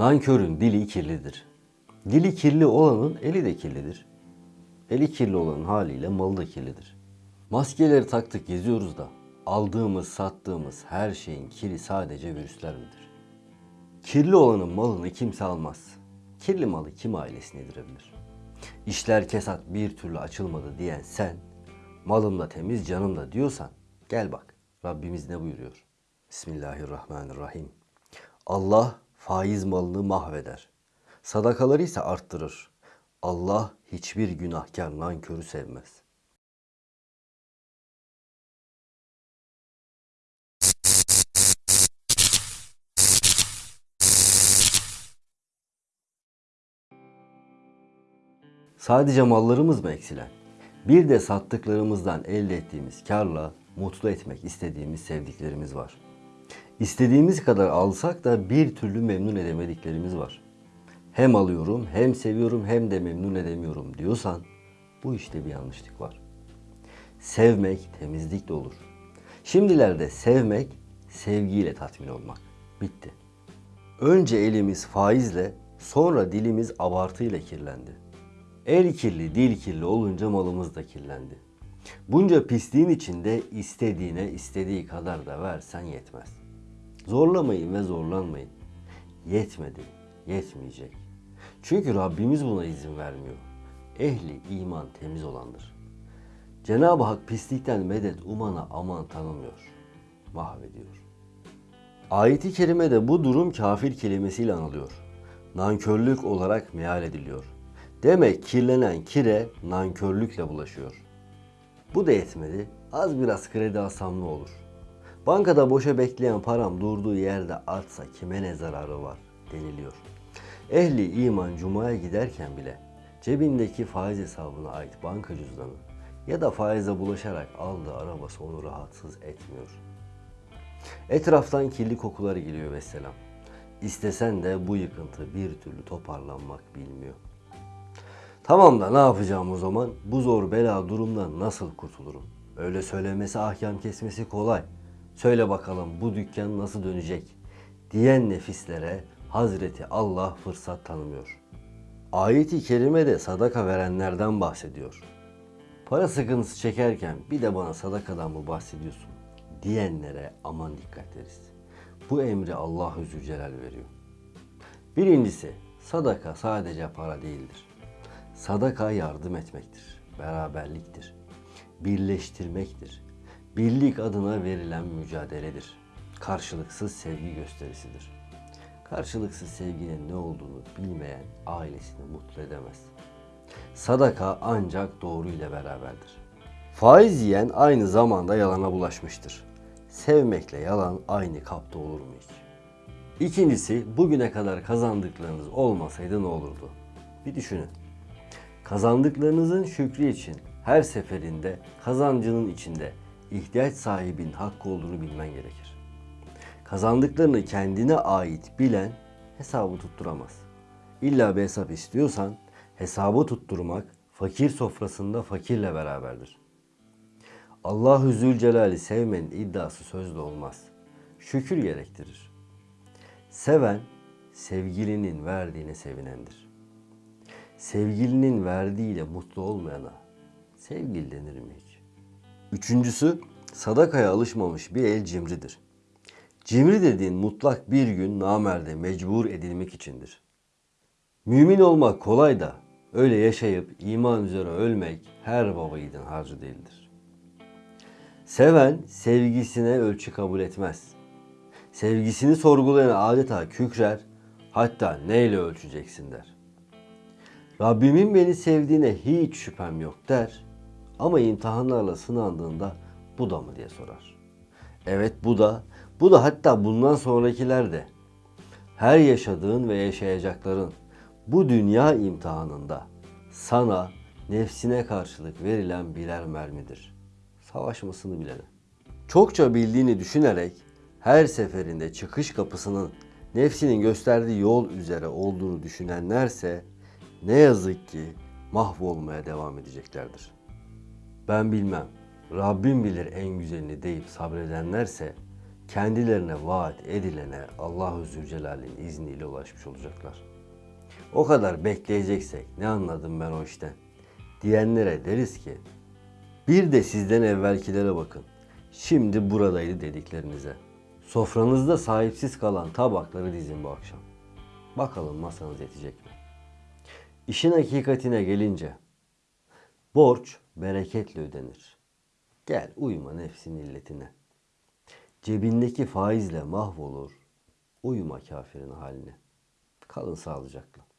Nankörün dili kirlidir. Dili kirli olanın eli de kirlidir. Eli kirli olanın haliyle malı da kirlidir. Maskeleri taktık geziyoruz da aldığımız sattığımız her şeyin kiri sadece virüsler midir? Kirli olanın malını kimse almaz. Kirli malı kim ailesine yedirebilir? İşler kesat bir türlü açılmadı diyen sen, malım da temiz canım da diyorsan gel bak Rabbimiz ne buyuruyor? Bismillahirrahmanirrahim. Allah faiz malını mahveder. Sadakaları ise arttırır. Allah hiçbir günahkar nankörü sevmez. Sadece mallarımız mı eksilen? Bir de sattıklarımızdan elde ettiğimiz karla mutlu etmek istediğimiz sevdiklerimiz var. İstediğimiz kadar alsak da bir türlü memnun edemediklerimiz var. Hem alıyorum, hem seviyorum, hem de memnun edemiyorum diyorsan bu işte bir yanlışlık var. Sevmek temizlikle olur. Şimdilerde sevmek sevgiyle tatmin olmak. Bitti. Önce elimiz faizle, sonra dilimiz abartıyla kirlendi. El kirli, dil kirli olunca malımız da kirlendi. Bunca pisliğin içinde istediğine istediği kadar da versen yetmez. Zorlamayın ve zorlanmayın. Yetmedi, yetmeyecek. Çünkü Rabbimiz buna izin vermiyor. Ehli iman temiz olandır. Cenab-ı Hak pislikten medet umana aman tanımıyor. Mahvediyor. Ayet-i kerimede bu durum kafir kelimesiyle anılıyor. Nankörlük olarak meal ediliyor. Demek kirlenen kire nankörlükle bulaşıyor. Bu da yetmedi. Az biraz kredi alsam ne olur? Bankada boşa bekleyen param durduğu yerde artsa kime ne zararı var deniliyor. Ehli iman cumaya giderken bile cebindeki faiz hesabına ait banka cüzdanı ya da faize bulaşarak aldığı arabası onu rahatsız etmiyor. Etraftan kirli kokular geliyor vesselam. İstesen de bu yıkıntı bir türlü toparlanmak bilmiyor. Tamam da ne yapacağım o zaman? Bu zor bela durumdan nasıl kurtulurum? Öyle söylemesi ahkam kesmesi kolay. Söyle bakalım bu dükkan nasıl dönecek? Diyen nefislere Hazreti Allah fırsat tanımıyor. Ayet-i kerimede sadaka verenlerden bahsediyor. Para sıkıntısı çekerken bir de bana sadakadan mı bahsediyorsun? Diyenlere aman dikkat ederiz. Bu emri Allah-u Zülcelal veriyor. Birincisi sadaka sadece para değildir. Sadaka yardım etmektir, beraberliktir, birleştirmektir. Birlik adına verilen mücadeledir. Karşılıksız sevgi gösterisidir. Karşılıksız sevginin ne olduğunu bilmeyen ailesini mutlu edemez. Sadaka ancak doğru ile beraberdir. Faiz yiyen aynı zamanda yalana bulaşmıştır. Sevmekle yalan aynı kapta olur mu hiç? İkincisi, bugüne kadar kazandıklarınız olmasaydı ne olurdu? Bir düşünün. Kazandıklarınızın şükrü için her seferinde kazancının içinde ihtiyaç sahibinin hakkı olduğunu bilmen gerekir. Kazandıklarını kendine ait bilen hesabı tutturamaz. İlla bir hesap istiyorsan hesabı tutturmak fakir sofrasında fakirle beraberdir. Allahu Zülcelal'i sevmenin iddiası sözde olmaz. Şükür gerektirir. Seven sevgilinin verdiğine sevinendir. Sevgilinin verdiğiyle mutlu olmayana sevgili denir mi hiç? Üçüncüsü sadakaya alışmamış bir el cimridir. Cimri dediğin mutlak bir gün namerde mecbur edilmek içindir. Mümin olmak kolay da öyle yaşayıp iman üzere ölmek her baba yiğidin harcı değildir. Seven sevgisine ölçü kabul etmez. Sevgisini sorgulayan adeta kükrer, hatta neyle ölçeceksin der. Rabbimin beni sevdiğine hiç şüphem yok der ama imtihanlarla sınandığında bu da mı diye sorar. Evet bu da, bu da hatta bundan sonrakiler de. Her yaşadığın ve yaşayacakların bu dünya imtihanında sana nefsine karşılık verilen birer mermidir. Savaşmasını bilene. Çokça bildiğini düşünerek her seferinde çıkış kapısının nefsinin gösterdiği yol üzere olduğunu düşünenlerse ne yazık ki mahvolmaya devam edeceklerdir. Ben bilmem, Rabbim bilir en güzelini deyip sabredenlerse kendilerine vaat edilene Allahu Zülcelal'in izniyle ulaşmış olacaklar. O kadar bekleyeceksek ne anladım ben o işten? Diyenlere deriz ki bir de sizden evvelkilere bakın. Şimdi buradaydı dediklerinize. Sofranızda sahipsiz kalan tabakları dizin bu akşam. Bakalım masanız yetecek mi? İşin hakikatine gelince borç bereketle ödenir. Gel uyma nefsin illetine. Cebindeki faizle mahvolur. Uyuma kafirin haline. Kalın sağlıcakla.